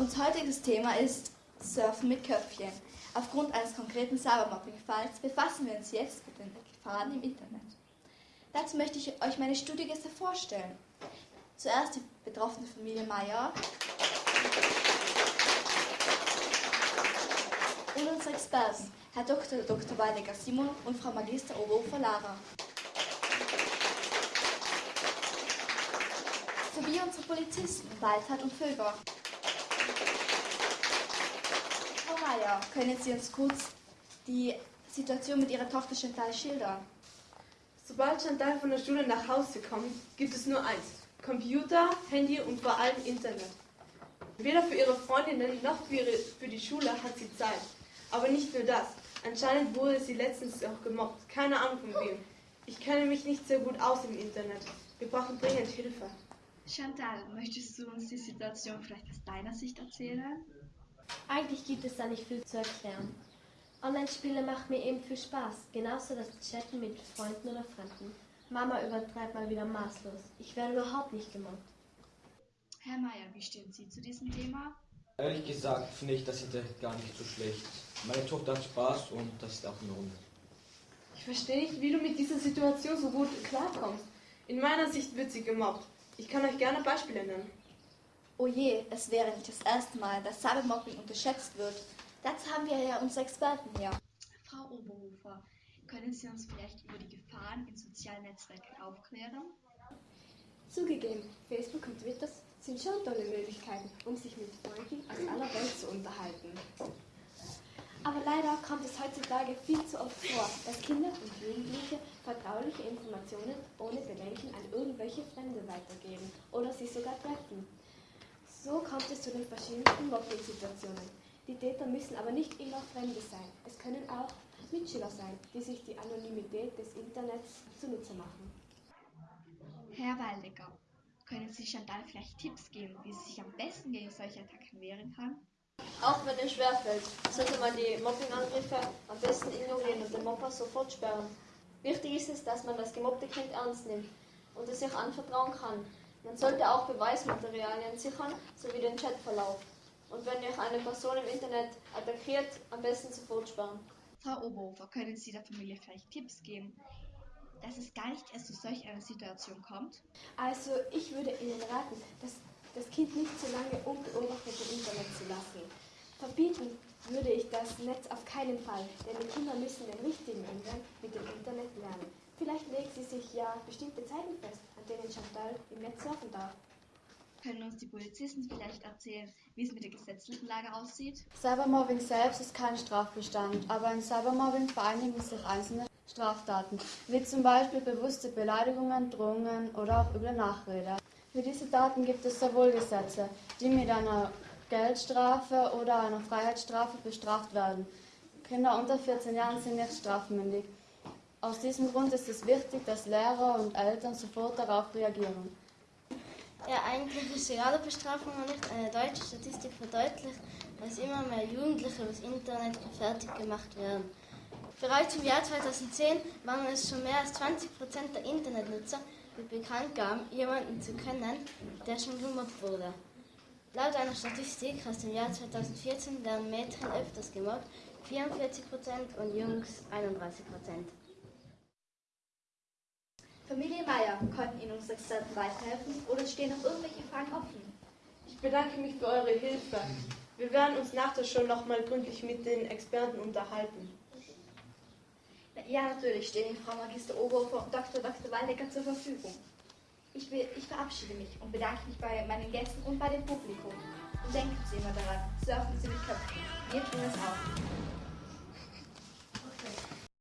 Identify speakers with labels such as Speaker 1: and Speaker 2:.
Speaker 1: heutiges Thema ist Surfen mit Köpfchen. Aufgrund eines konkreten Cybermobbing-Falls befassen wir uns jetzt mit den Gefahren im Internet. Dazu möchte ich euch meine Studiogäste vorstellen. Zuerst die betroffene Familie Meyer und unsere Experten, Herr Dr. Dr. Weinecker Simon und Frau Magister Oberhofer Lara. Sowie unsere Polizisten Waldhardt und Vöger. Frau Meyer, können Sie uns kurz die Situation mit Ihrer Tochter Chantal schildern?
Speaker 2: Sobald Chantal von der Schule nach Hause kommt, gibt es nur eins. Computer, Handy und vor allem Internet. Weder für ihre Freundinnen noch für, ihre, für die Schule hat sie Zeit. Aber nicht nur das. Anscheinend wurde sie letztens auch gemobbt. Keine Ahnung von wem. Ich kenne mich nicht sehr gut aus im Internet. Wir brauchen dringend Hilfe.
Speaker 1: Chantal, möchtest du uns die Situation vielleicht aus deiner Sicht erzählen?
Speaker 3: Eigentlich gibt es da nicht viel zu erklären. Online-Spiele machen mir eben viel Spaß, genauso das Chatten mit Freunden oder Fremden. Mama übertreibt mal wieder maßlos. Ich werde überhaupt nicht gemobbt.
Speaker 1: Herr Meier, wie stehen Sie zu diesem Thema?
Speaker 4: Ehrlich gesagt finde ich das Internet gar nicht so schlecht. Meine Tochter hat Spaß und das ist auch in Ordnung.
Speaker 2: Ich verstehe nicht, wie du mit dieser Situation so gut klarkommst. In meiner Sicht wird sie gemobbt. Ich kann euch gerne Beispiele nennen.
Speaker 1: Oh je, es wäre nicht das erste Mal, dass Cybermobbing unterschätzt wird. Dazu haben wir ja unsere Experten hier. Frau Oberhofer, können Sie uns vielleicht über die Gefahren in sozialen Netzwerken aufklären?
Speaker 5: Zugegeben, Facebook und Twitter sind schon tolle Möglichkeiten, um sich mit Freunden aus aller Welt zu unterhalten. Aber leider kommt es heutzutage viel zu oft vor, dass Kinder und Jugendliche vertrauliche Informationen ohne Bedenken an irgendwelche Fremde weitergeben oder sie sogar treffen. So kommt es zu den verschiedensten Mobbing-Situationen. Die Täter müssen aber nicht immer Fremde sein. Es können auch Mitschüler sein, die sich die Anonymität des Internets zunutze machen.
Speaker 1: Herr Waldecker, können Sie Chantal vielleicht Tipps geben, wie sie sich am besten gegen solche Attacken wehren kann?
Speaker 6: Auch wenn es schwerfällt, sollte man die Mobbingangriffe am besten ignorieren und den Mobber sofort sperren. Wichtig ist es, dass man das gemobbte Kind ernst nimmt und es sich anvertrauen kann. Man sollte auch Beweismaterialien sichern, sowie den Chatverlauf. Und wenn euch eine Person im Internet attackiert, am besten sofort sperren.
Speaker 1: Frau Oberhofer, können Sie der Familie vielleicht Tipps geben, dass es gar nicht erst zu solch einer Situation kommt?
Speaker 5: Also ich würde Ihnen raten, das, das Kind nicht so lange unbeobachtet im Internet zu lassen. Verbieten würde ich das Netz auf keinen Fall, denn die Kinder müssen den richtigen Umgang mit dem Internet lernen. Vielleicht legen sie sich ja bestimmte Zeiten fest, an denen Chantal im Netz surfen darf.
Speaker 1: Können uns die Polizisten vielleicht erzählen, wie es mit der gesetzlichen Lage aussieht?
Speaker 7: Cybermobbing selbst ist kein Strafbestand, aber in Cybermobbing vereinigen sich einzelne Straftaten, wie zum Beispiel bewusste Beleidigungen, Drohungen oder auch üble Nachrede. Für diese Taten gibt es sowohl Gesetze, die mit einer Geldstrafe oder einer Freiheitsstrafe bestraft werden. Kinder unter 14 Jahren sind nicht strafmündig. Aus diesem Grund ist es wichtig, dass Lehrer und Eltern sofort darauf reagieren.
Speaker 3: Ja, eigentlich ist egal, ob Bestrafung oder nicht. Eine deutsche Statistik verdeutlicht, dass immer mehr Jugendliche übers Internet fertig gemacht werden. Bereits im Jahr 2010 waren es schon mehr als 20 Prozent der Internetnutzer, die bekannt gaben, jemanden zu kennen, der schon gemobbt wurde. Laut einer Statistik aus dem Jahr 2014 werden Mädchen öfters gemobbt, 44 Prozent und Jungs 31 Prozent.
Speaker 1: Familie Meier, konnten Ihnen unsere Experten weiterhelfen oder stehen noch irgendwelche Fragen offen?
Speaker 2: Ich bedanke mich für eure Hilfe. Wir werden uns nach der Show nochmal gründlich mit den Experten unterhalten.
Speaker 1: Ja, natürlich stehen Ihnen Frau Magister Oberhofer und Dr. Dr. Waldecker zur Verfügung. Ich, will, ich verabschiede mich und bedanke mich bei meinen Gästen und bei dem Publikum. Und denken Sie immer daran, surfen Sie mit Köpfen. Wir tun es auch.